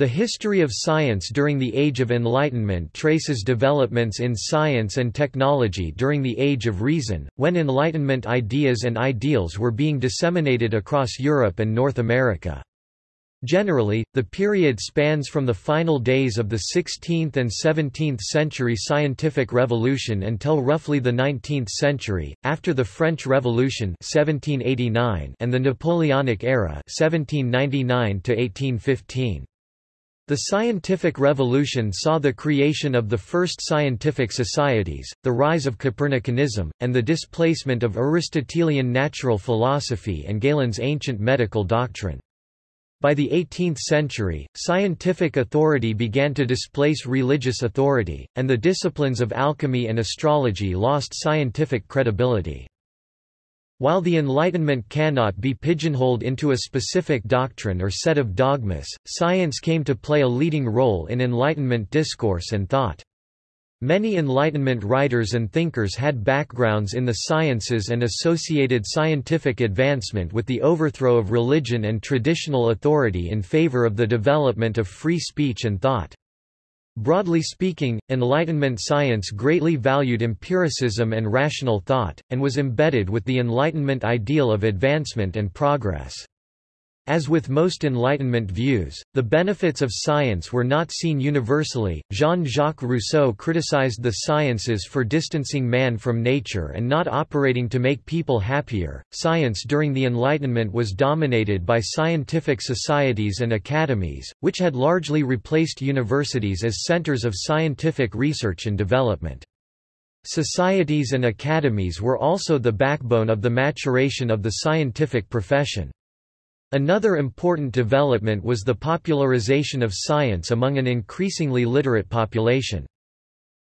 The history of science during the Age of Enlightenment traces developments in science and technology during the Age of Reason, when Enlightenment ideas and ideals were being disseminated across Europe and North America. Generally, the period spans from the final days of the 16th and 17th century scientific revolution until roughly the 19th century, after the French Revolution 1789 and the Napoleonic era 1799 to -1815. The scientific revolution saw the creation of the first scientific societies, the rise of Copernicanism, and the displacement of Aristotelian natural philosophy and Galen's ancient medical doctrine. By the 18th century, scientific authority began to displace religious authority, and the disciplines of alchemy and astrology lost scientific credibility. While the Enlightenment cannot be pigeonholed into a specific doctrine or set of dogmas, science came to play a leading role in Enlightenment discourse and thought. Many Enlightenment writers and thinkers had backgrounds in the sciences and associated scientific advancement with the overthrow of religion and traditional authority in favor of the development of free speech and thought. Broadly speaking, Enlightenment science greatly valued empiricism and rational thought, and was embedded with the Enlightenment ideal of advancement and progress. As with most Enlightenment views, the benefits of science were not seen universally. Jean Jacques Rousseau criticized the sciences for distancing man from nature and not operating to make people happier. Science during the Enlightenment was dominated by scientific societies and academies, which had largely replaced universities as centers of scientific research and development. Societies and academies were also the backbone of the maturation of the scientific profession. Another important development was the popularization of science among an increasingly literate population.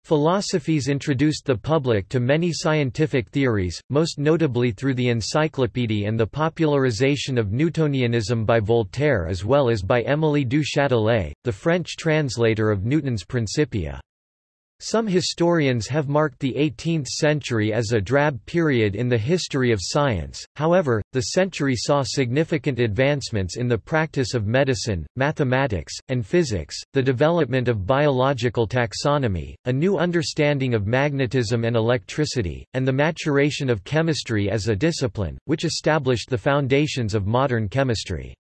Philosophes introduced the public to many scientific theories, most notably through the Encyclopédie and the popularization of Newtonianism by Voltaire as well as by Émilie du Châtelet, the French translator of Newton's Principia. Some historians have marked the 18th century as a drab period in the history of science, however, the century saw significant advancements in the practice of medicine, mathematics, and physics, the development of biological taxonomy, a new understanding of magnetism and electricity, and the maturation of chemistry as a discipline, which established the foundations of modern chemistry.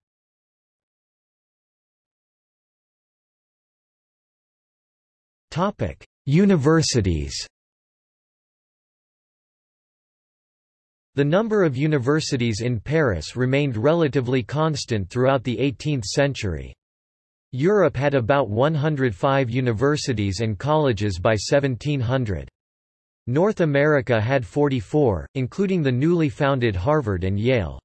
Topic Universities The number of universities in Paris remained relatively constant throughout the 18th century. Europe had about 105 universities and colleges by 1700. North America had 44, including the newly founded Harvard and Yale.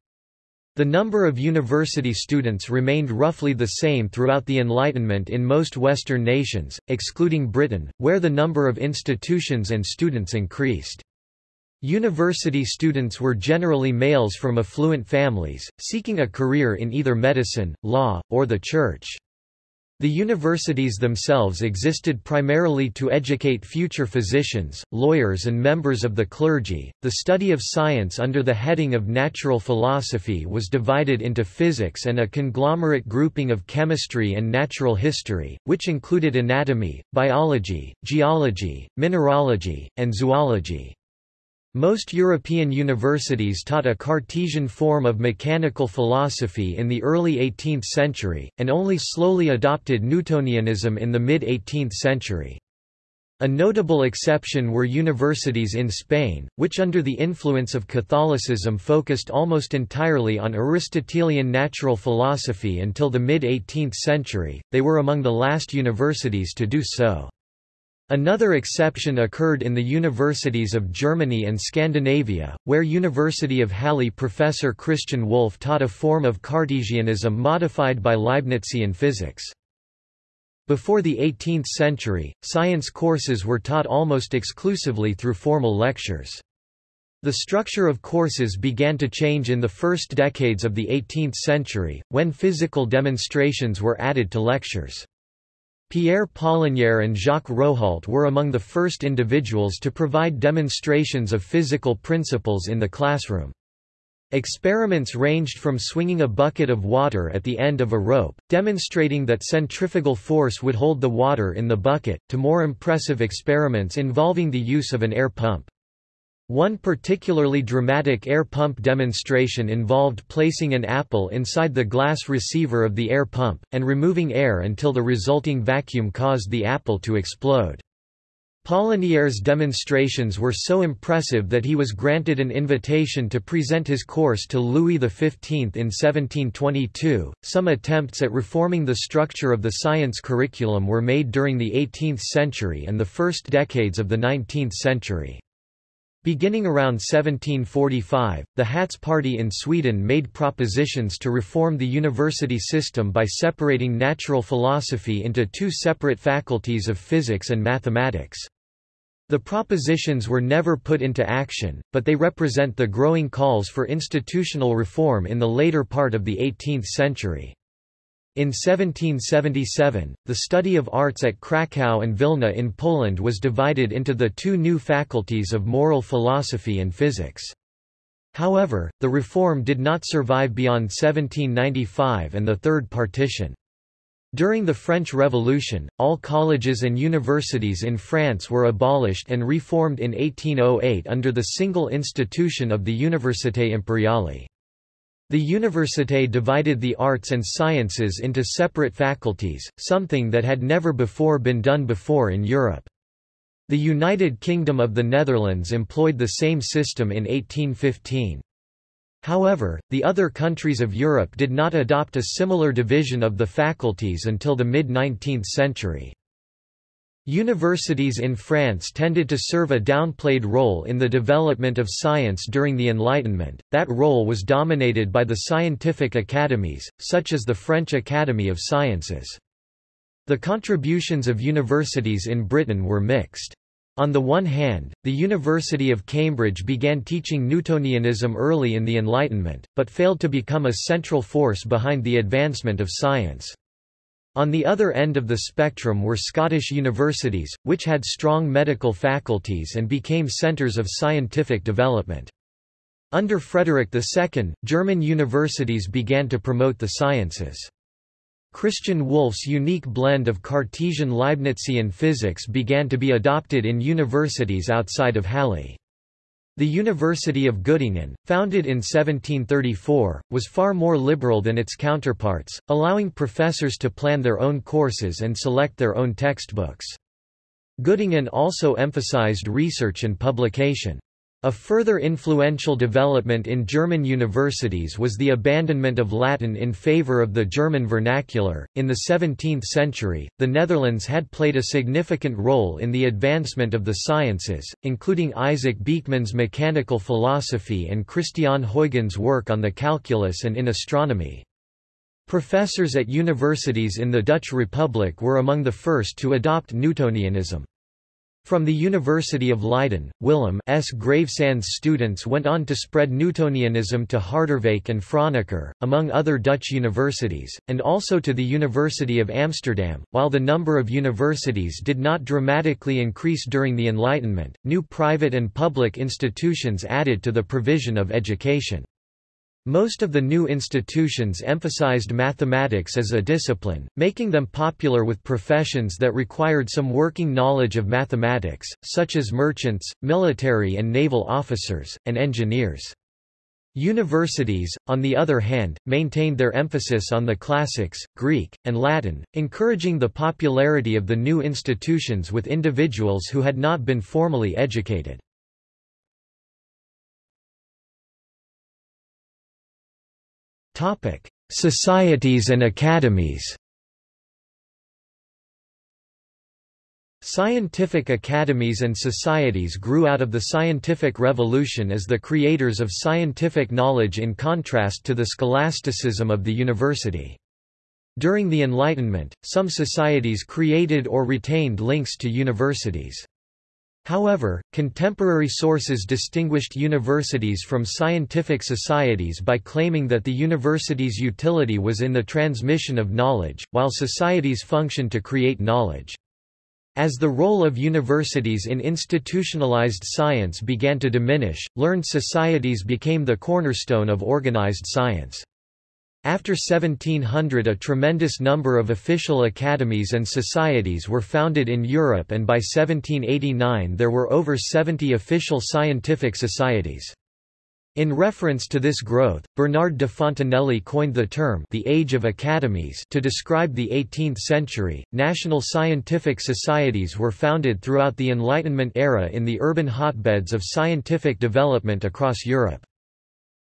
The number of university students remained roughly the same throughout the Enlightenment in most Western nations, excluding Britain, where the number of institutions and students increased. University students were generally males from affluent families, seeking a career in either medicine, law, or the church. The universities themselves existed primarily to educate future physicians, lawyers, and members of the clergy. The study of science under the heading of natural philosophy was divided into physics and a conglomerate grouping of chemistry and natural history, which included anatomy, biology, geology, mineralogy, and zoology. Most European universities taught a Cartesian form of mechanical philosophy in the early 18th century, and only slowly adopted Newtonianism in the mid-18th century. A notable exception were universities in Spain, which under the influence of Catholicism focused almost entirely on Aristotelian natural philosophy until the mid-18th century, they were among the last universities to do so. Another exception occurred in the universities of Germany and Scandinavia, where University of Halle professor Christian Wolff taught a form of Cartesianism modified by Leibnizian physics. Before the 18th century, science courses were taught almost exclusively through formal lectures. The structure of courses began to change in the first decades of the 18th century, when physical demonstrations were added to lectures. Pierre Polinière and Jacques Rohault were among the first individuals to provide demonstrations of physical principles in the classroom. Experiments ranged from swinging a bucket of water at the end of a rope, demonstrating that centrifugal force would hold the water in the bucket, to more impressive experiments involving the use of an air pump. One particularly dramatic air pump demonstration involved placing an apple inside the glass receiver of the air pump, and removing air until the resulting vacuum caused the apple to explode. Polinière's demonstrations were so impressive that he was granted an invitation to present his course to Louis XV in 1722. Some attempts at reforming the structure of the science curriculum were made during the 18th century and the first decades of the 19th century. Beginning around 1745, the Hats Party in Sweden made propositions to reform the university system by separating natural philosophy into two separate faculties of physics and mathematics. The propositions were never put into action, but they represent the growing calls for institutional reform in the later part of the 18th century. In 1777, the study of arts at Krakow and Vilna in Poland was divided into the two new faculties of moral philosophy and physics. However, the reform did not survive beyond 1795 and the Third Partition. During the French Revolution, all colleges and universities in France were abolished and reformed in 1808 under the single institution of the Université Impériale. The Université divided the arts and sciences into separate faculties, something that had never before been done before in Europe. The United Kingdom of the Netherlands employed the same system in 1815. However, the other countries of Europe did not adopt a similar division of the faculties until the mid-19th century. Universities in France tended to serve a downplayed role in the development of science during the Enlightenment, that role was dominated by the scientific academies, such as the French Academy of Sciences. The contributions of universities in Britain were mixed. On the one hand, the University of Cambridge began teaching Newtonianism early in the Enlightenment, but failed to become a central force behind the advancement of science. On the other end of the spectrum were Scottish universities, which had strong medical faculties and became centres of scientific development. Under Frederick II, German universities began to promote the sciences. Christian Wolff's unique blend of Cartesian Leibnizian physics began to be adopted in universities outside of Halle. The University of Göttingen, founded in 1734, was far more liberal than its counterparts, allowing professors to plan their own courses and select their own textbooks. Göttingen also emphasized research and publication. A further influential development in German universities was the abandonment of Latin in favor of the German vernacular. In the 17th century, the Netherlands had played a significant role in the advancement of the sciences, including Isaac Beeckman's mechanical philosophy and Christian Huygens' work on the calculus and in astronomy. Professors at universities in the Dutch Republic were among the first to adopt Newtonianism. From the University of Leiden, Willem 's Gravesande's students went on to spread Newtonianism to Harderwijk and Franeker, among other Dutch universities, and also to the University of Amsterdam. While the number of universities did not dramatically increase during the Enlightenment, new private and public institutions added to the provision of education. Most of the new institutions emphasized mathematics as a discipline, making them popular with professions that required some working knowledge of mathematics, such as merchants, military and naval officers, and engineers. Universities, on the other hand, maintained their emphasis on the classics, Greek, and Latin, encouraging the popularity of the new institutions with individuals who had not been formally educated. Societies and academies Scientific academies and societies grew out of the scientific revolution as the creators of scientific knowledge in contrast to the scholasticism of the university. During the Enlightenment, some societies created or retained links to universities. However, contemporary sources distinguished universities from scientific societies by claiming that the university's utility was in the transmission of knowledge, while societies functioned to create knowledge. As the role of universities in institutionalized science began to diminish, learned societies became the cornerstone of organized science. After 1700 a tremendous number of official academies and societies were founded in Europe and by 1789 there were over 70 official scientific societies. In reference to this growth, Bernard de Fontenelle coined the term the Age of Academies to describe the 18th century. National scientific societies were founded throughout the Enlightenment era in the urban hotbeds of scientific development across Europe.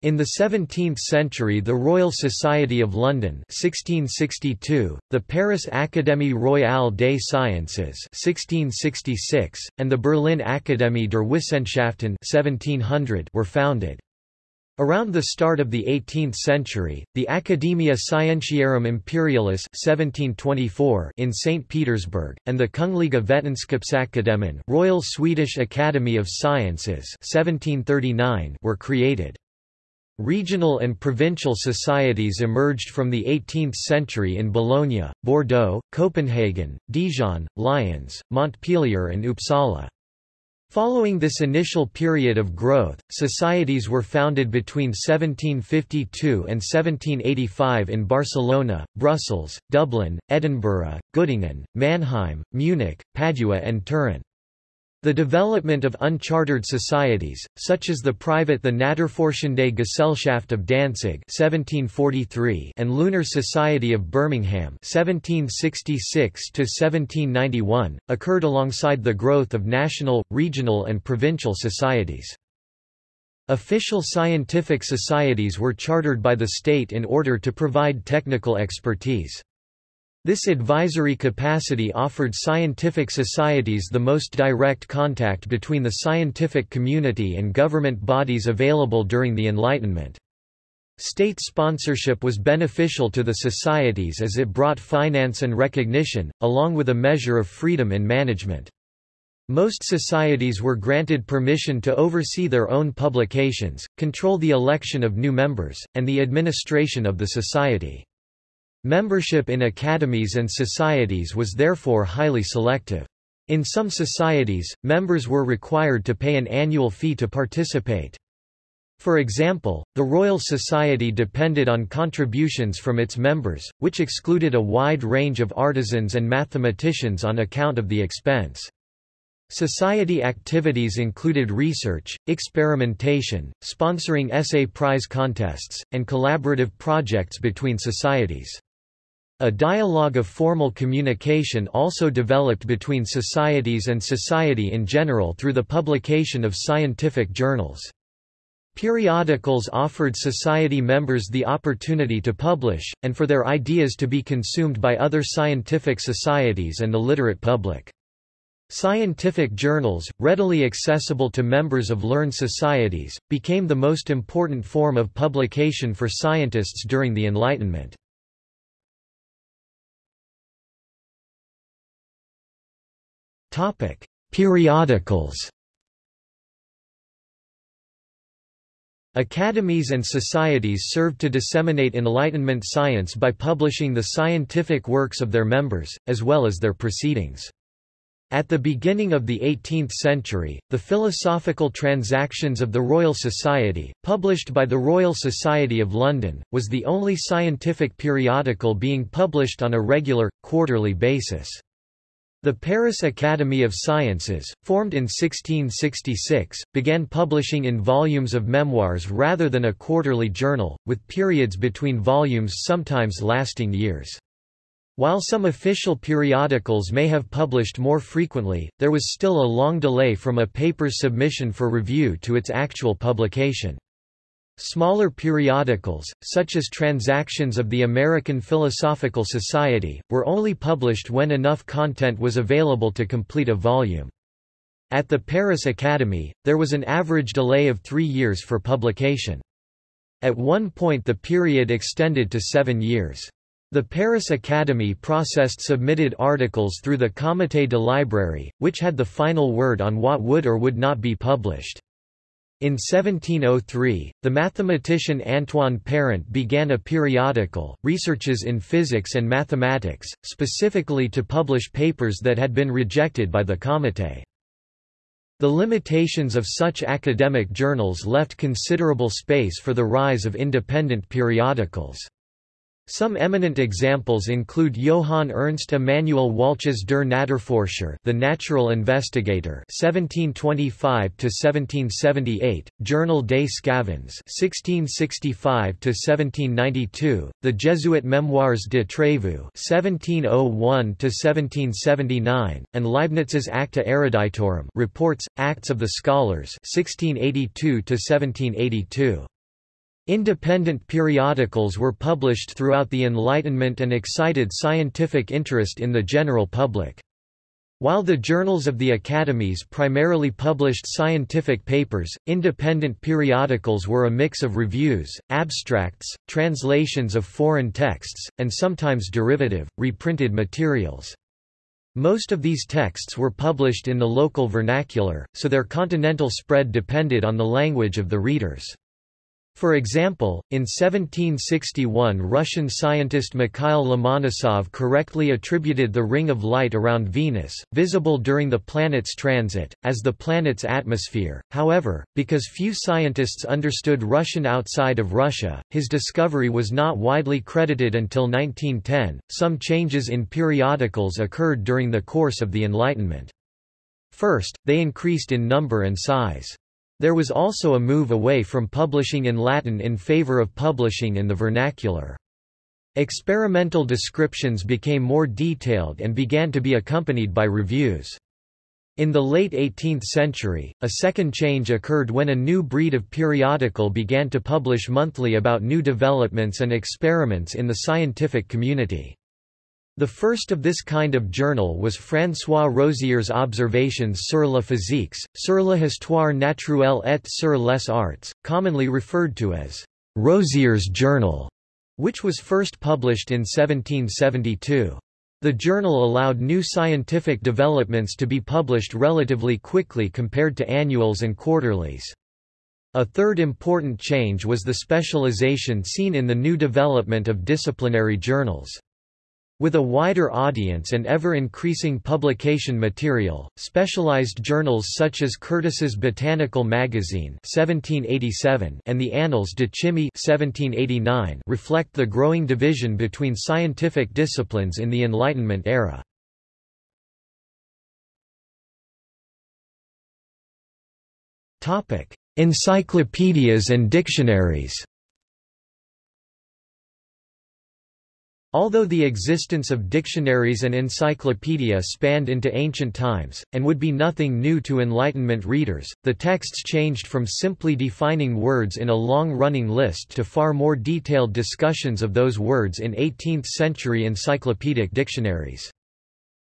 In the 17th century the Royal Society of London 1662, the Paris Académie Royale des Sciences 1666, and the Berlin Akademie der Wissenschaften 1700 were founded. Around the start of the 18th century, the Academia Scientiarum Imperialis 1724 in St. Petersburg, and the Kungliga Vetenskapsakademin Royal Swedish Academy of Sciences 1739 were created. Regional and provincial societies emerged from the 18th century in Bologna, Bordeaux, Copenhagen, Dijon, Lyons, Montpellier and Uppsala. Following this initial period of growth, societies were founded between 1752 and 1785 in Barcelona, Brussels, Dublin, Edinburgh, Göttingen, Mannheim, Munich, Padua and Turin. The development of unchartered societies, such as the private the Naturforschende Gesellschaft of Danzig 1743 and Lunar Society of Birmingham 1766–1791, occurred alongside the growth of national, regional and provincial societies. Official scientific societies were chartered by the state in order to provide technical expertise. This advisory capacity offered scientific societies the most direct contact between the scientific community and government bodies available during the Enlightenment. State sponsorship was beneficial to the societies as it brought finance and recognition, along with a measure of freedom in management. Most societies were granted permission to oversee their own publications, control the election of new members, and the administration of the society. Membership in academies and societies was therefore highly selective. In some societies, members were required to pay an annual fee to participate. For example, the Royal Society depended on contributions from its members, which excluded a wide range of artisans and mathematicians on account of the expense. Society activities included research, experimentation, sponsoring essay prize contests, and collaborative projects between societies. A dialogue of formal communication also developed between societies and society in general through the publication of scientific journals. Periodicals offered society members the opportunity to publish, and for their ideas to be consumed by other scientific societies and the literate public. Scientific journals, readily accessible to members of learned societies, became the most important form of publication for scientists during the Enlightenment. Periodicals. Academies and societies served to disseminate Enlightenment science by publishing the scientific works of their members, as well as their proceedings. At the beginning of the 18th century, the Philosophical Transactions of the Royal Society, published by the Royal Society of London, was the only scientific periodical being published on a regular, quarterly basis. The Paris Academy of Sciences, formed in 1666, began publishing in volumes of memoirs rather than a quarterly journal, with periods between volumes sometimes lasting years. While some official periodicals may have published more frequently, there was still a long delay from a paper's submission for review to its actual publication. Smaller periodicals, such as Transactions of the American Philosophical Society, were only published when enough content was available to complete a volume. At the Paris Academy, there was an average delay of three years for publication. At one point the period extended to seven years. The Paris Academy processed submitted articles through the Comité de Librairie, which had the final word on what would or would not be published. In 1703, the mathematician Antoine Parent began a periodical, Researches in Physics and Mathematics, specifically to publish papers that had been rejected by the Comité. The limitations of such academic journals left considerable space for the rise of independent periodicals. Some eminent examples include Johann Ernst Immanuel Walches der Naturforscher, The Natural Investigator, 1725 to 1778, Journal des Sçavans, 1665 to 1792, The Jesuit Mémoires de Trévoux, 1701 to 1779, and Leibniz's Acta Eruditorum, Reports, Acts of the Scholars, 1682 to 1782. Independent periodicals were published throughout the Enlightenment and excited scientific interest in the general public. While the journals of the academies primarily published scientific papers, independent periodicals were a mix of reviews, abstracts, translations of foreign texts, and sometimes derivative, reprinted materials. Most of these texts were published in the local vernacular, so their continental spread depended on the language of the readers. For example, in 1761 Russian scientist Mikhail Lomonosov correctly attributed the ring of light around Venus, visible during the planet's transit, as the planet's atmosphere. However, because few scientists understood Russian outside of Russia, his discovery was not widely credited until 1910. Some changes in periodicals occurred during the course of the Enlightenment. First, they increased in number and size. There was also a move away from publishing in Latin in favor of publishing in the vernacular. Experimental descriptions became more detailed and began to be accompanied by reviews. In the late 18th century, a second change occurred when a new breed of periodical began to publish monthly about new developments and experiments in the scientific community. The first of this kind of journal was François Rozier's Observations sur la physique, sur l'histoire naturelle et sur les arts, commonly referred to as Rozier's Journal, which was first published in 1772. The journal allowed new scientific developments to be published relatively quickly compared to annuals and quarterlies. A third important change was the specialization seen in the new development of disciplinary journals. With a wider audience and ever-increasing publication material, specialized journals such as Curtis's Botanical Magazine 1787 and the Annales de Chimie 1789 reflect the growing division between scientific disciplines in the Enlightenment era. Encyclopedias and dictionaries Although the existence of dictionaries and encyclopedia spanned into ancient times, and would be nothing new to Enlightenment readers, the texts changed from simply defining words in a long-running list to far more detailed discussions of those words in 18th-century encyclopedic dictionaries.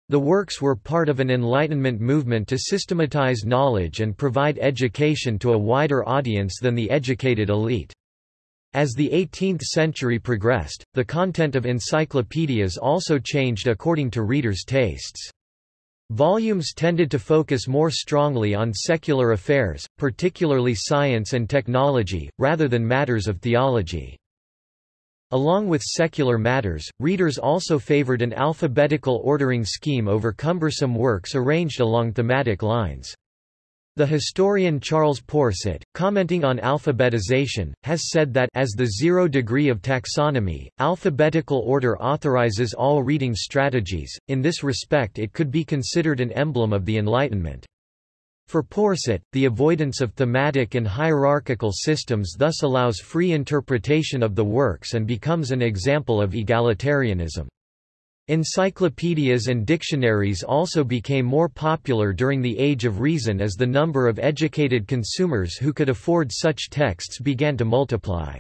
The works were part of an Enlightenment movement to systematize knowledge and provide education to a wider audience than the educated elite. As the 18th century progressed, the content of encyclopedias also changed according to readers' tastes. Volumes tended to focus more strongly on secular affairs, particularly science and technology, rather than matters of theology. Along with secular matters, readers also favored an alphabetical ordering scheme over cumbersome works arranged along thematic lines. The historian Charles Porset, commenting on alphabetization, has said that as the zero degree of taxonomy, alphabetical order authorizes all reading strategies, in this respect it could be considered an emblem of the Enlightenment. For Porset, the avoidance of thematic and hierarchical systems thus allows free interpretation of the works and becomes an example of egalitarianism. Encyclopedias and dictionaries also became more popular during the Age of Reason as the number of educated consumers who could afford such texts began to multiply.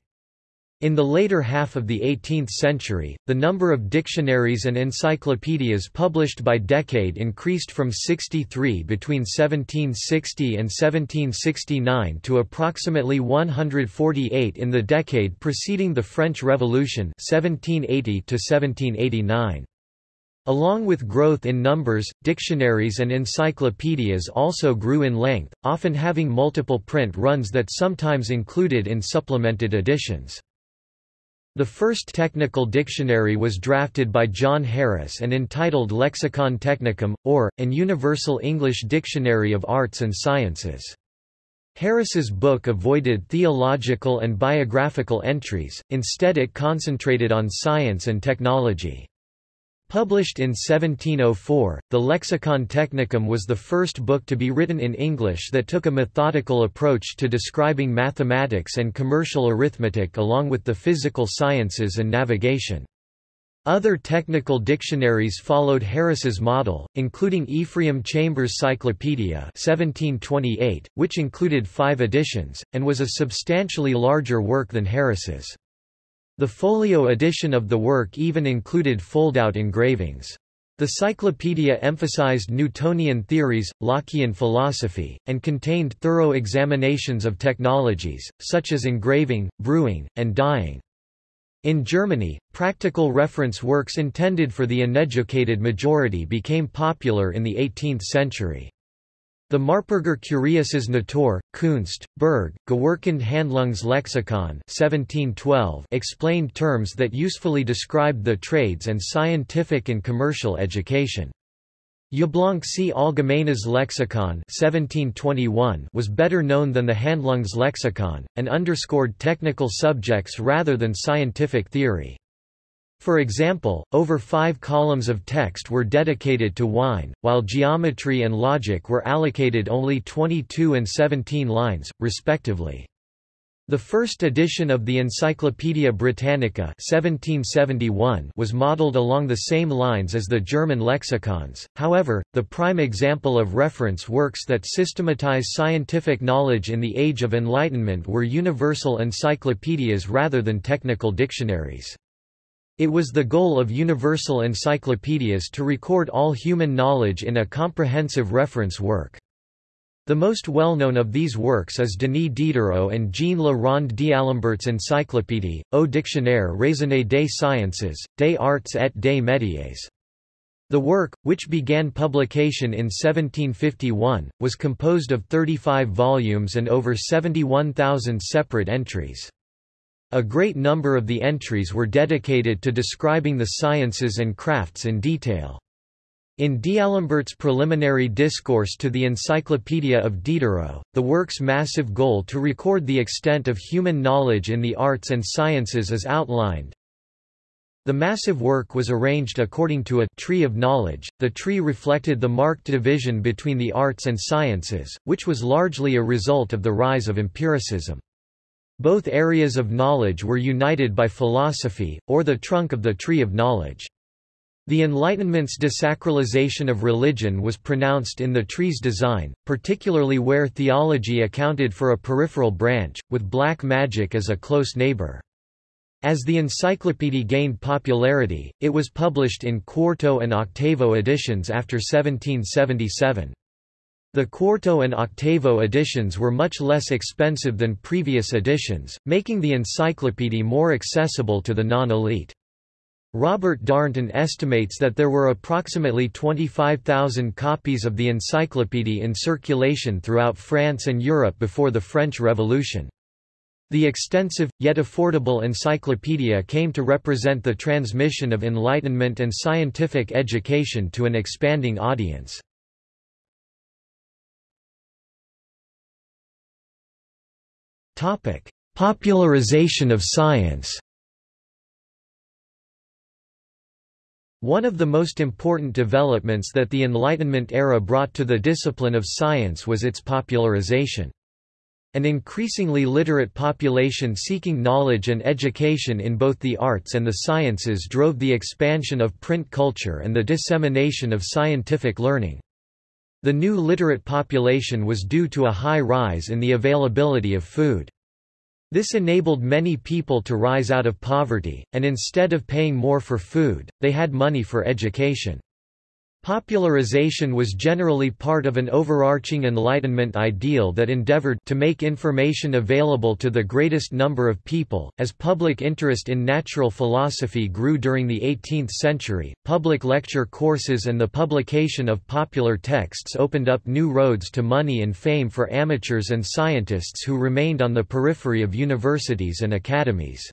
In the later half of the 18th century, the number of dictionaries and encyclopedias published by decade increased from 63 between 1760 and 1769 to approximately 148 in the decade preceding the French Revolution 1780 to 1789. Along with growth in numbers, dictionaries and encyclopedias also grew in length, often having multiple print runs that sometimes included in supplemented editions. The first technical dictionary was drafted by John Harris and entitled Lexicon Technicum, or, An Universal English Dictionary of Arts and Sciences. Harris's book avoided theological and biographical entries, instead it concentrated on science and technology. Published in 1704, the Lexicon Technicum was the first book to be written in English that took a methodical approach to describing mathematics and commercial arithmetic along with the physical sciences and navigation. Other technical dictionaries followed Harris's model, including Ephraim Chambers' Cyclopedia 1728, which included five editions, and was a substantially larger work than Harris's. The folio edition of the work even included fold-out engravings. The Cyclopedia emphasized Newtonian theories, Lockean philosophy, and contained thorough examinations of technologies, such as engraving, brewing, and dyeing. In Germany, practical reference works intended for the uneducated majority became popular in the 18th century. The Marburger Kurioses Natur, Kunst, Berg, Gewerkend Handlungslexikon 1712 explained terms that usefully described the trades and scientific and commercial education. Jablonski Allgemeines Lexikon 1721 was better known than the Handlungslexikon, and underscored technical subjects rather than scientific theory. For example, over five columns of text were dedicated to wine, while geometry and logic were allocated only 22 and 17 lines, respectively. The first edition of the Encyclopaedia Britannica 1771 was modeled along the same lines as the German lexicons, however, the prime example of reference works that systematize scientific knowledge in the Age of Enlightenment were universal encyclopedias rather than technical dictionaries. It was the goal of universal encyclopedias to record all human knowledge in a comprehensive reference work. The most well-known of these works is Denis Diderot and Jean Le Rond d'Alembert's Encyclopédie, ou dictionnaire raisonné des sciences, des arts et des métiers. The work, which began publication in 1751, was composed of 35 volumes and over 71,000 separate entries. A great number of the entries were dedicated to describing the sciences and crafts in detail. In D'Alembert's preliminary discourse to the Encyclopedia of Diderot, the work's massive goal to record the extent of human knowledge in the arts and sciences is outlined. The massive work was arranged according to a tree of knowledge. The tree reflected the marked division between the arts and sciences, which was largely a result of the rise of empiricism. Both areas of knowledge were united by philosophy, or the trunk of the tree of knowledge. The Enlightenment's desacralization of religion was pronounced in the tree's design, particularly where theology accounted for a peripheral branch, with black magic as a close neighbor. As the encyclopedia gained popularity, it was published in quarto and octavo editions after 1777. The quarto and octavo editions were much less expensive than previous editions, making the encyclopedia more accessible to the non-elite. Robert Darnton estimates that there were approximately 25,000 copies of the encyclopedia in circulation throughout France and Europe before the French Revolution. The extensive, yet affordable encyclopedia came to represent the transmission of Enlightenment and scientific education to an expanding audience. Popularization of science One of the most important developments that the Enlightenment era brought to the discipline of science was its popularization. An increasingly literate population seeking knowledge and education in both the arts and the sciences drove the expansion of print culture and the dissemination of scientific learning. The new literate population was due to a high rise in the availability of food. This enabled many people to rise out of poverty, and instead of paying more for food, they had money for education. Popularization was generally part of an overarching Enlightenment ideal that endeavored to make information available to the greatest number of people. As public interest in natural philosophy grew during the 18th century, public lecture courses and the publication of popular texts opened up new roads to money and fame for amateurs and scientists who remained on the periphery of universities and academies.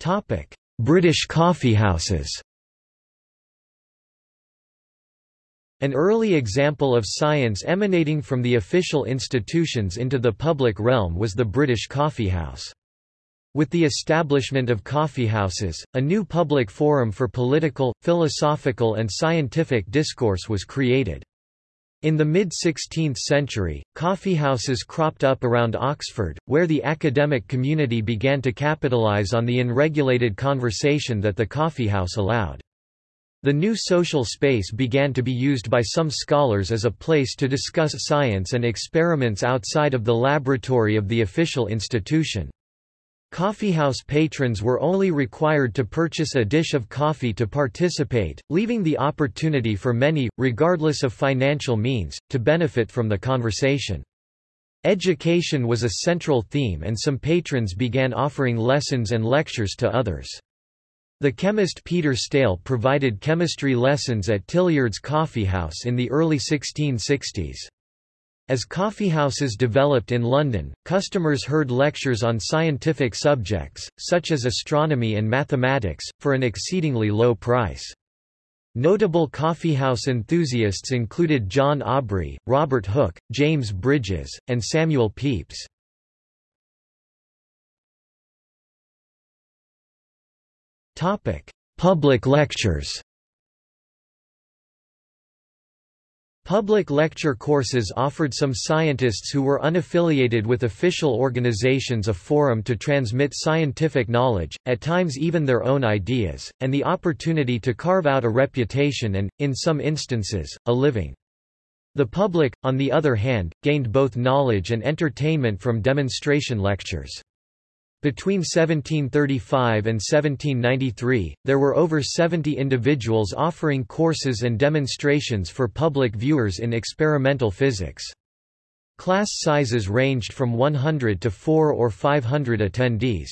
Topic: British coffeehouses. An early example of science emanating from the official institutions into the public realm was the British coffeehouse. With the establishment of coffeehouses, a new public forum for political, philosophical and scientific discourse was created. In the mid-16th century, coffeehouses cropped up around Oxford, where the academic community began to capitalize on the unregulated conversation that the coffeehouse allowed. The new social space began to be used by some scholars as a place to discuss science and experiments outside of the laboratory of the official institution. Coffeehouse patrons were only required to purchase a dish of coffee to participate, leaving the opportunity for many, regardless of financial means, to benefit from the conversation. Education was a central theme and some patrons began offering lessons and lectures to others. The chemist Peter Staehl provided chemistry lessons at Tilliard's Coffeehouse in the early 1660s. As coffeehouses developed in London, customers heard lectures on scientific subjects, such as astronomy and mathematics, for an exceedingly low price. Notable coffeehouse enthusiasts included John Aubrey, Robert Hooke, James Brydges, and Samuel Pepys. Public lectures Public lecture courses offered some scientists who were unaffiliated with official organizations a forum to transmit scientific knowledge, at times even their own ideas, and the opportunity to carve out a reputation and, in some instances, a living. The public, on the other hand, gained both knowledge and entertainment from demonstration lectures. Between 1735 and 1793, there were over 70 individuals offering courses and demonstrations for public viewers in experimental physics. Class sizes ranged from 100 to 4 or 500 attendees.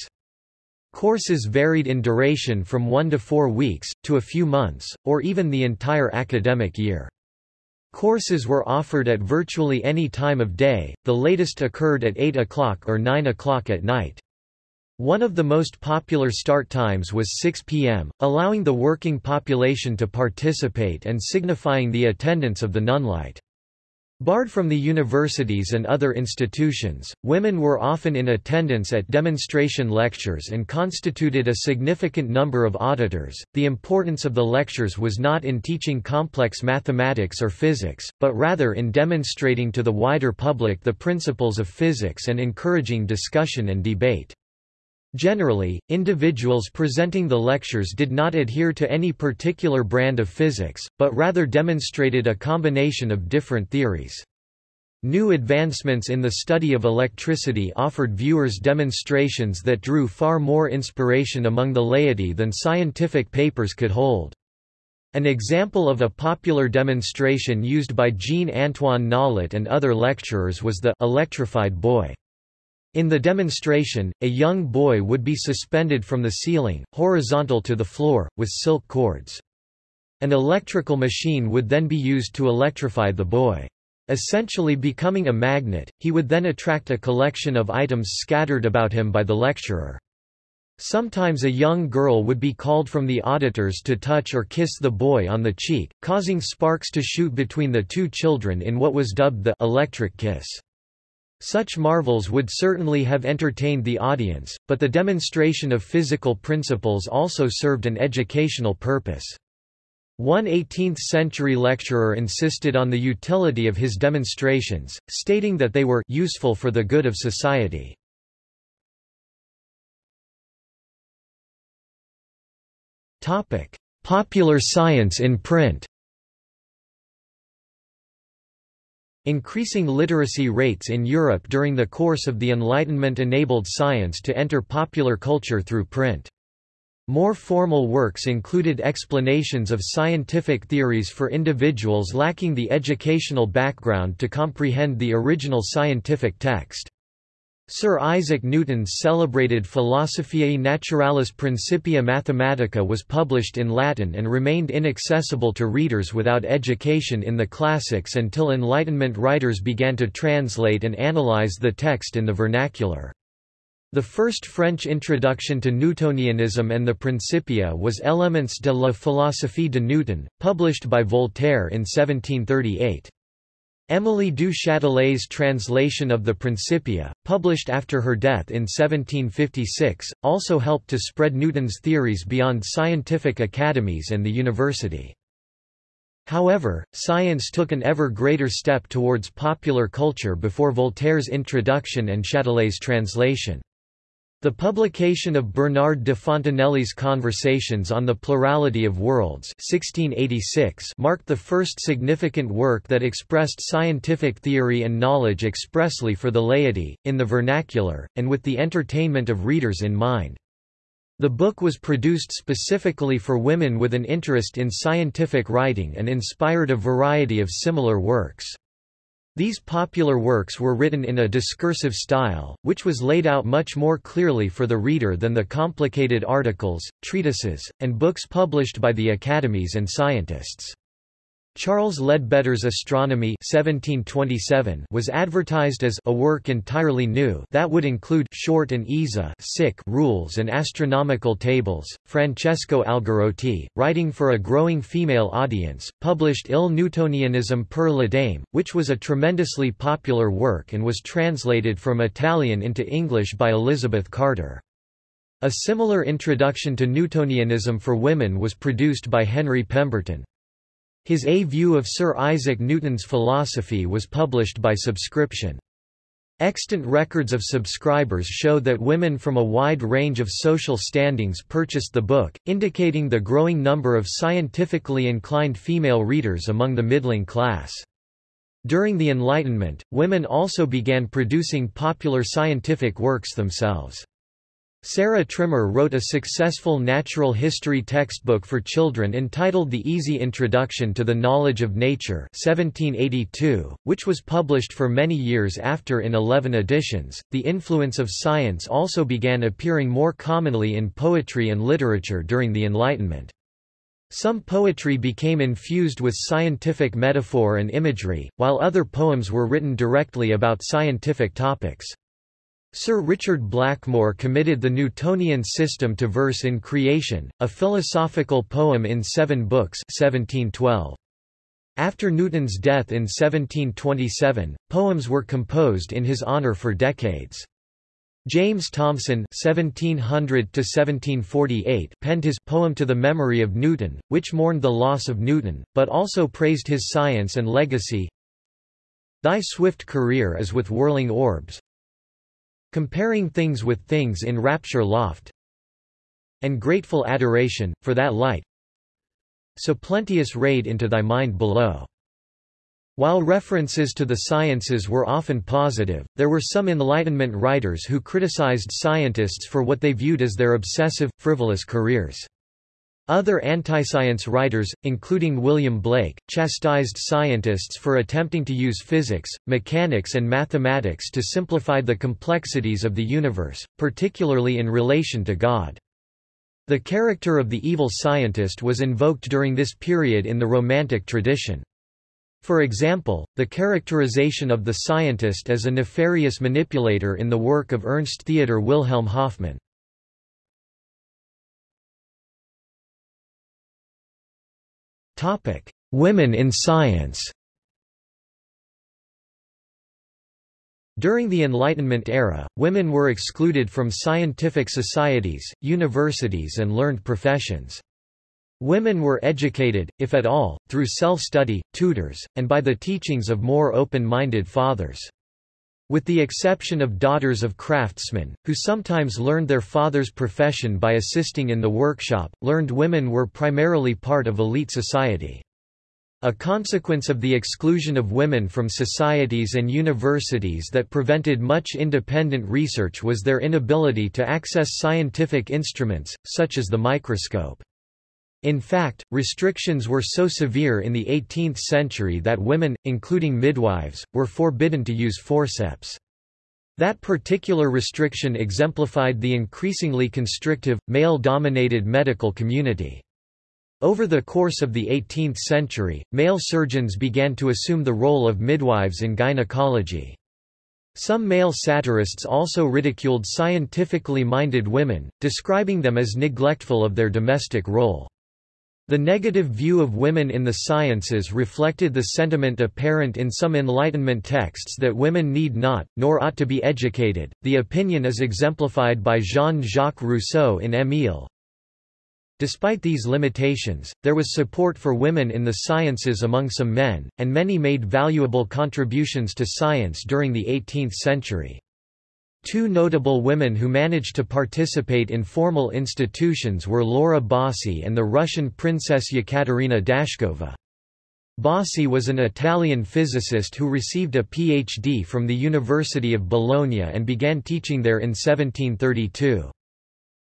Courses varied in duration from one to four weeks, to a few months, or even the entire academic year. Courses were offered at virtually any time of day, the latest occurred at 8 o'clock or 9 o'clock at night. One of the most popular start times was 6 p.m., allowing the working population to participate and signifying the attendance of the nunlite. Barred from the universities and other institutions, women were often in attendance at demonstration lectures and constituted a significant number of auditors. The importance of the lectures was not in teaching complex mathematics or physics, but rather in demonstrating to the wider public the principles of physics and encouraging discussion and debate. Generally, individuals presenting the lectures did not adhere to any particular brand of physics, but rather demonstrated a combination of different theories. New advancements in the study of electricity offered viewers demonstrations that drew far more inspiration among the laity than scientific papers could hold. An example of a popular demonstration used by Jean-Antoine Nollet and other lecturers was the electrified boy. In the demonstration, a young boy would be suspended from the ceiling, horizontal to the floor, with silk cords. An electrical machine would then be used to electrify the boy. Essentially becoming a magnet, he would then attract a collection of items scattered about him by the lecturer. Sometimes a young girl would be called from the auditors to touch or kiss the boy on the cheek, causing sparks to shoot between the two children in what was dubbed the electric kiss. Such marvels would certainly have entertained the audience, but the demonstration of physical principles also served an educational purpose. One 18th-century lecturer insisted on the utility of his demonstrations, stating that they were useful for the good of society. Popular science in print Increasing literacy rates in Europe during the course of the Enlightenment enabled science to enter popular culture through print. More formal works included explanations of scientific theories for individuals lacking the educational background to comprehend the original scientific text. Sir Isaac Newton's celebrated Philosophiae Naturalis Principia Mathematica was published in Latin and remained inaccessible to readers without education in the classics until Enlightenment writers began to translate and analyze the text in the vernacular. The first French introduction to Newtonianism and the Principia was Elements de la philosophie de Newton, published by Voltaire in 1738. Émilie du Châtelet's translation of the Principia, published after her death in 1756, also helped to spread Newton's theories beyond scientific academies and the university. However, science took an ever greater step towards popular culture before Voltaire's introduction and Châtelet's translation. The publication of Bernard de Fontenelle's Conversations on the Plurality of Worlds 1686 marked the first significant work that expressed scientific theory and knowledge expressly for the laity, in the vernacular, and with the entertainment of readers in mind. The book was produced specifically for women with an interest in scientific writing and inspired a variety of similar works. These popular works were written in a discursive style, which was laid out much more clearly for the reader than the complicated articles, treatises, and books published by the academies and scientists. Charles Leadbetter's Astronomy 1727 was advertised as a work entirely new that would include short and easy rules and astronomical tables. Francesco Algarotti, writing for a growing female audience, published Il Newtonianismo per la Dame, which was a tremendously popular work and was translated from Italian into English by Elizabeth Carter. A similar introduction to Newtonianism for women was produced by Henry Pemberton. His A View of Sir Isaac Newton's Philosophy was published by subscription. Extant records of subscribers show that women from a wide range of social standings purchased the book, indicating the growing number of scientifically inclined female readers among the middling class. During the Enlightenment, women also began producing popular scientific works themselves. Sarah Trimmer wrote a successful natural history textbook for children entitled The Easy Introduction to the Knowledge of Nature 1782, which was published for many years after in 11 editions. The influence of science also began appearing more commonly in poetry and literature during the Enlightenment. Some poetry became infused with scientific metaphor and imagery, while other poems were written directly about scientific topics. Sir Richard Blackmore committed the Newtonian system to verse in Creation, a philosophical poem in seven books 1712. After Newton's death in 1727, poems were composed in his honour for decades. James Thomson (1700–1748) penned his poem to the memory of Newton, which mourned the loss of Newton, but also praised his science and legacy. Thy swift career is with whirling orbs, comparing things with things in rapture loft and grateful adoration, for that light so plenteous raid into thy mind below. While references to the sciences were often positive, there were some Enlightenment writers who criticized scientists for what they viewed as their obsessive, frivolous careers. Other anti-science writers, including William Blake, chastised scientists for attempting to use physics, mechanics and mathematics to simplify the complexities of the universe, particularly in relation to God. The character of the evil scientist was invoked during this period in the Romantic tradition. For example, the characterization of the scientist as a nefarious manipulator in the work of Ernst Theodor Wilhelm Hoffmann. Topic: Women in science. During the Enlightenment era, women were excluded from scientific societies, universities and learned professions. Women were educated, if at all, through self-study, tutors, and by the teachings of more open-minded fathers. With the exception of daughters of craftsmen, who sometimes learned their father's profession by assisting in the workshop, learned women were primarily part of elite society. A consequence of the exclusion of women from societies and universities that prevented much independent research was their inability to access scientific instruments, such as the microscope. In fact, restrictions were so severe in the 18th century that women, including midwives, were forbidden to use forceps. That particular restriction exemplified the increasingly constrictive, male-dominated medical community. Over the course of the 18th century, male surgeons began to assume the role of midwives in gynecology. Some male satirists also ridiculed scientifically minded women, describing them as neglectful of their domestic role. The negative view of women in the sciences reflected the sentiment apparent in some Enlightenment texts that women need not, nor ought to be educated. The opinion is exemplified by Jean-Jacques Rousseau in Émile, Despite these limitations, there was support for women in the sciences among some men, and many made valuable contributions to science during the 18th century. Two notable women who managed to participate in formal institutions were Laura Bassi and the Russian princess Yekaterina Dashkova. Bassi was an Italian physicist who received a PhD from the University of Bologna and began teaching there in 1732.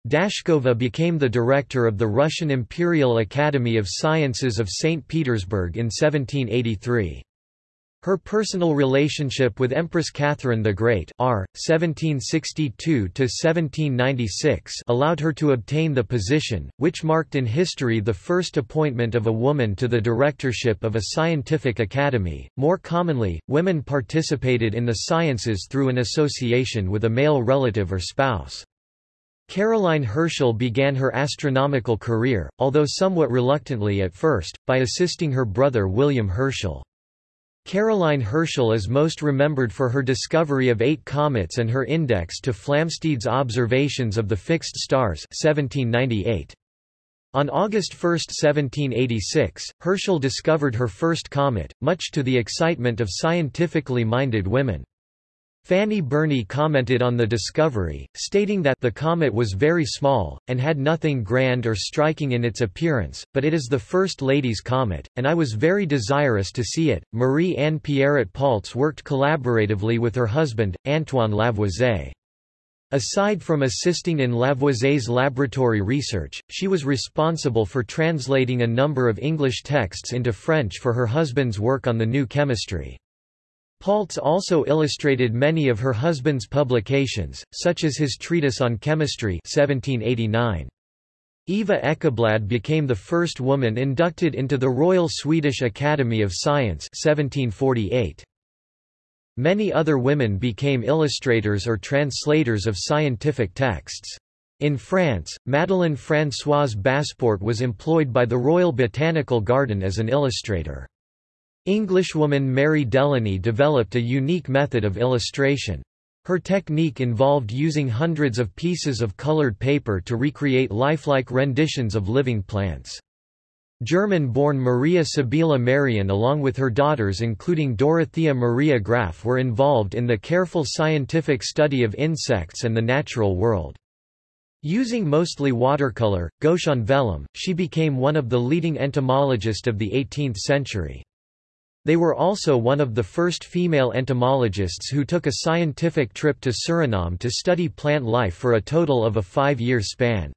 Dashkova became the director of the Russian Imperial Academy of Sciences of St. Petersburg in 1783. Her personal relationship with Empress Catherine the Great R. 1762–1796 allowed her to obtain the position, which marked in history the first appointment of a woman to the directorship of a scientific academy. More commonly, women participated in the sciences through an association with a male relative or spouse. Caroline Herschel began her astronomical career, although somewhat reluctantly at first, by assisting her brother William Herschel. Caroline Herschel is most remembered for her discovery of eight comets and her index to Flamsteed's observations of the fixed stars 1798. On August 1, 1786, Herschel discovered her first comet, much to the excitement of scientifically minded women. Fanny Burney commented on the discovery, stating that the comet was very small, and had nothing grand or striking in its appearance, but it is the first lady's comet, and I was very desirous to see it. Marie Anne Pierret Paulze worked collaboratively with her husband, Antoine Lavoisier. Aside from assisting in Lavoisier's laboratory research, she was responsible for translating a number of English texts into French for her husband's work on the new chemistry. Paulze also illustrated many of her husband's publications, such as his treatise on chemistry 1789. Eva Ekeblad became the first woman inducted into the Royal Swedish Academy of Science 1748. Many other women became illustrators or translators of scientific texts. In France, Madeleine Françoise Basseporte was employed by the Royal Botanical Garden as an illustrator. Englishwoman Mary Delany developed a unique method of illustration. Her technique involved using hundreds of pieces of colored paper to recreate lifelike renditions of living plants. German-born Maria Sibylla Merian along with her daughters including Dorothea Maria Graf were involved in the careful scientific study of insects and the natural world. Using mostly watercolor, gouache on vellum, she became one of the leading entomologists of the 18th century. They were also one of the first female entomologists who took a scientific trip to Suriname to study plant life for a total of a five-year span.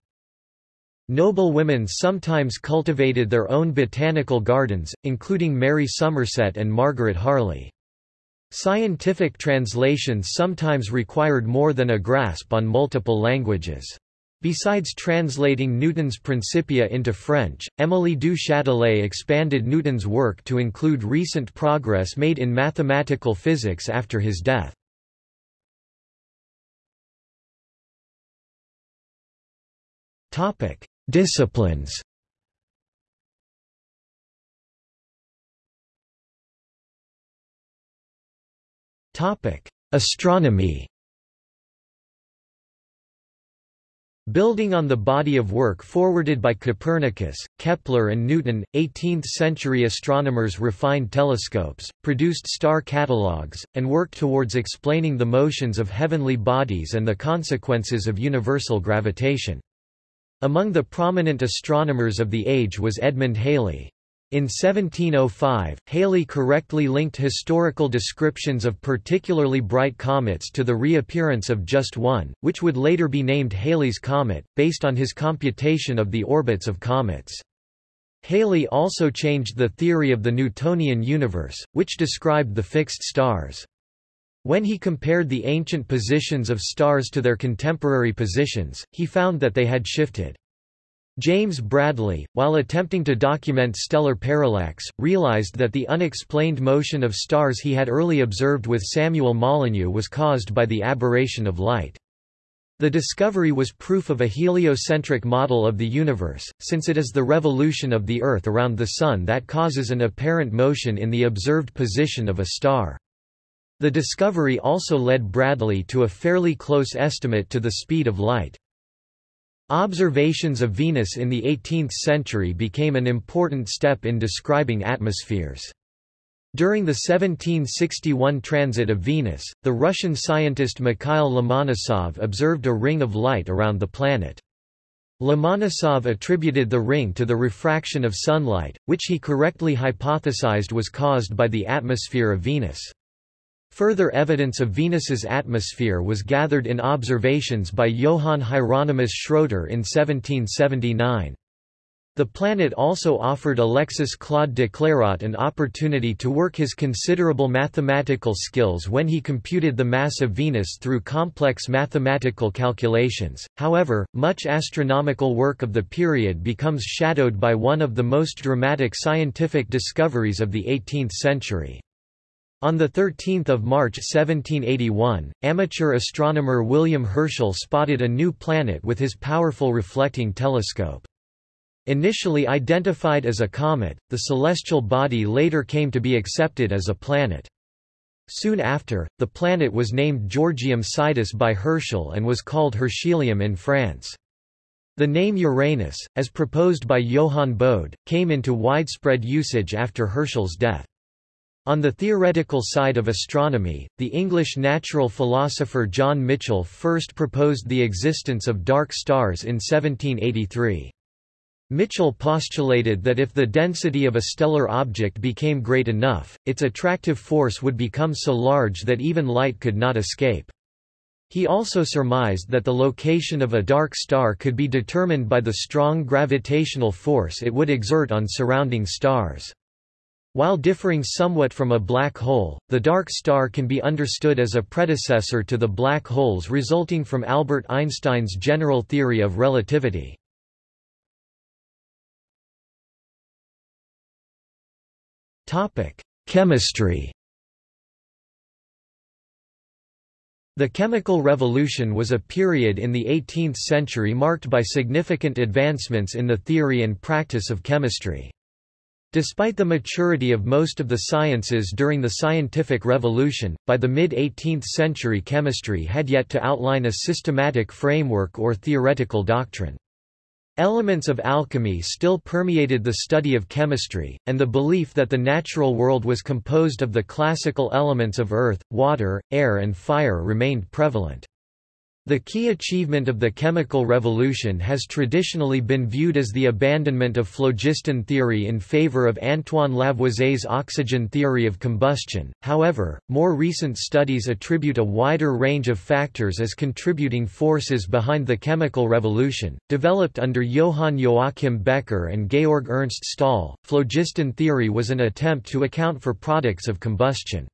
Noble women sometimes cultivated their own botanical gardens, including Mary Somerset and Margaret Harley. Scientific translations sometimes required more than a grasp on multiple languages. Besides translating Newton's Principia into French, Émilie du Châtelet expanded Newton's work to include recent progress made in mathematical physics after his death. Disciplines. Astronomy. Building on the body of work forwarded by Copernicus, Kepler and Newton, 18th-century astronomers refined telescopes, produced star catalogues, and worked towards explaining the motions of heavenly bodies and the consequences of universal gravitation. Among the prominent astronomers of the age was Edmund Halley. In 1705, Halley correctly linked historical descriptions of particularly bright comets to the reappearance of just one, which would later be named Halley's Comet, based on his computation of the orbits of comets. Halley also changed the theory of the Newtonian universe, which described the fixed stars. When he compared the ancient positions of stars to their contemporary positions, he found that they had shifted. James Bradley, while attempting to document stellar parallax, realized that the unexplained motion of stars he had early observed with Samuel Molyneux was caused by the aberration of light. The discovery was proof of a heliocentric model of the universe, since it is the revolution of the Earth around the Sun that causes an apparent motion in the observed position of a star. The discovery also led Bradley to a fairly close estimate to the speed of light. Observations of Venus in the 18th century became an important step in describing atmospheres. During the 1761 transit of Venus, the Russian scientist Mikhail Lomonosov observed a ring of light around the planet. Lomonosov attributed the ring to the refraction of sunlight, which he correctly hypothesized was caused by the atmosphere of Venus. Further evidence of Venus's atmosphere was gathered in observations by Johann Hieronymus Schroeter in 1779. The planet also offered Alexis Claude de Clairaut an opportunity to work his considerable mathematical skills when he computed the mass of Venus through complex mathematical calculations. However, much astronomical work of the period becomes shadowed by one of the most dramatic scientific discoveries of the 18th century. On 13 March 1781, amateur astronomer William Herschel spotted a new planet with his powerful reflecting telescope. Initially identified as a comet, the celestial body later came to be accepted as a planet. Soon after, the planet was named Georgium Sidus by Herschel and was called Herschelium in France. The name Uranus, as proposed by Johann Bode, came into widespread usage after Herschel's death. On the theoretical side of astronomy, the English natural philosopher John Michell first proposed the existence of dark stars in 1783. Michell postulated that if the density of a stellar object became great enough, its attractive force would become so large that even light could not escape. He also surmised that the location of a dark star could be determined by the strong gravitational force it would exert on surrounding stars. While differing somewhat from a black hole, the dark star can be understood as a predecessor to the black holes resulting from Albert Einstein's general theory of relativity. Chemistry The Chemical Revolution was a period in the 18th century marked by significant advancements in the theory and practice of chemistry. Despite the maturity of most of the sciences during the scientific revolution, by the mid-18th century chemistry had yet to outline a systematic framework or theoretical doctrine. Elements of alchemy still permeated the study of chemistry, and the belief that the natural world was composed of the classical elements of earth, water, air and fire remained prevalent. The key achievement of the chemical revolution has traditionally been viewed as the abandonment of phlogiston theory in favor of Antoine Lavoisier's oxygen theory of combustion. However, more recent studies attribute a wider range of factors as contributing forces behind the chemical revolution. Developed under Johann Joachim Becher and Georg Ernst Stahl, phlogiston theory was an attempt to account for products of combustion.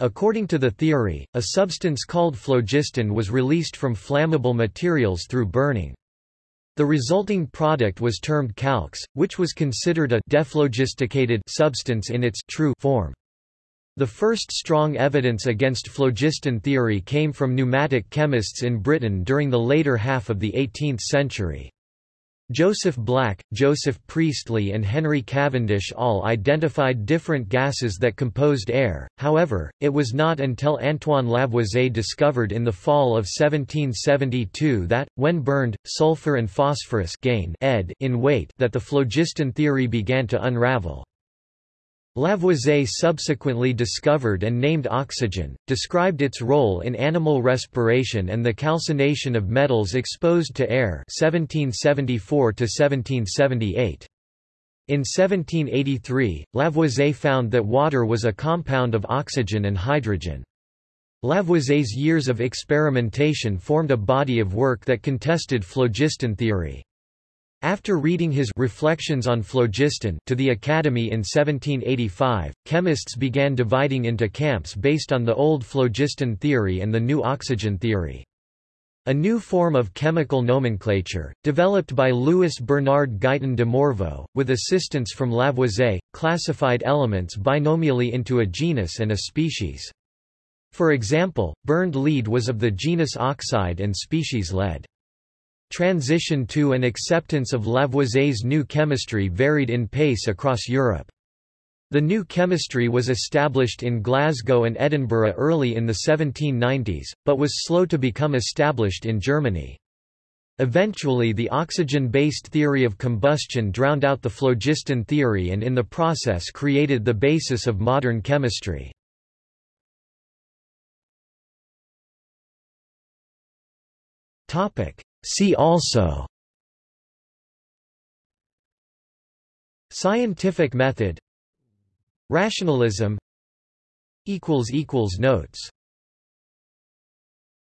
According to the theory, a substance called phlogiston was released from flammable materials through burning. The resulting product was termed calx, which was considered a dephlogisticated substance in its true form. The first strong evidence against phlogiston theory came from pneumatic chemists in Britain during the later half of the 18th century. Joseph Black, Joseph Priestley and Henry Cavendish all identified different gases that composed air, however, it was not until Antoine Lavoisier discovered in the fall of 1772 that, when burned, sulfur and phosphorus gain ed in weight that the phlogiston theory began to unravel. Lavoisier subsequently discovered and named oxygen, described its role in animal respiration and the calcination of metals exposed to air 1774 -1778. In 1783, Lavoisier found that water was a compound of oxygen and hydrogen. Lavoisier's years of experimentation formed a body of work that contested phlogiston theory. After reading his Reflections on Phlogiston to the Academy in 1785, chemists began dividing into camps based on the old phlogiston theory and the new oxygen theory. A new form of chemical nomenclature, developed by Louis Bernard Guyton de Morveau, with assistance from Lavoisier, classified elements binomially into a genus and a species. For example, burned lead was of the genus oxide and species lead. Transition to and acceptance of Lavoisier's new chemistry varied in pace across Europe. The new chemistry was established in Glasgow and Edinburgh early in the 1790s, but was slow to become established in Germany. Eventually the oxygen-based theory of combustion drowned out the phlogiston theory and in the process created the basis of modern chemistry. See also. Scientific method. Rationalism. Notes